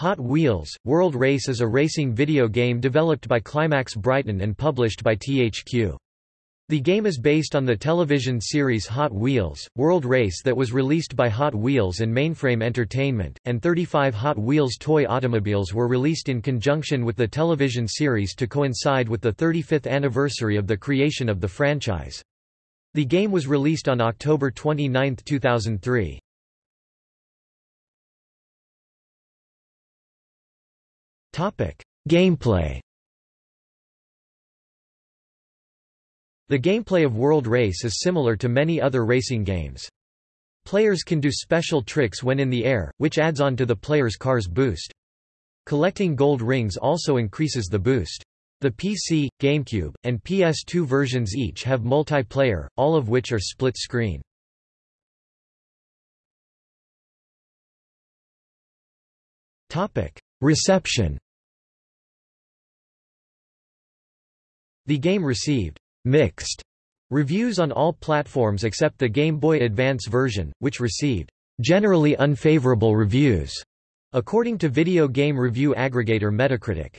Hot Wheels – World Race is a racing video game developed by Climax Brighton and published by THQ. The game is based on the television series Hot Wheels – World Race that was released by Hot Wheels and Mainframe Entertainment, and 35 Hot Wheels toy automobiles were released in conjunction with the television series to coincide with the 35th anniversary of the creation of the franchise. The game was released on October 29, 2003. Gameplay The gameplay of World Race is similar to many other racing games. Players can do special tricks when in the air, which adds on to the player's car's boost. Collecting gold rings also increases the boost. The PC, GameCube, and PS2 versions each have multiplayer, all of which are split-screen. Reception The game received «mixed» reviews on all platforms except the Game Boy Advance version, which received «generally unfavorable reviews», according to video game review aggregator Metacritic.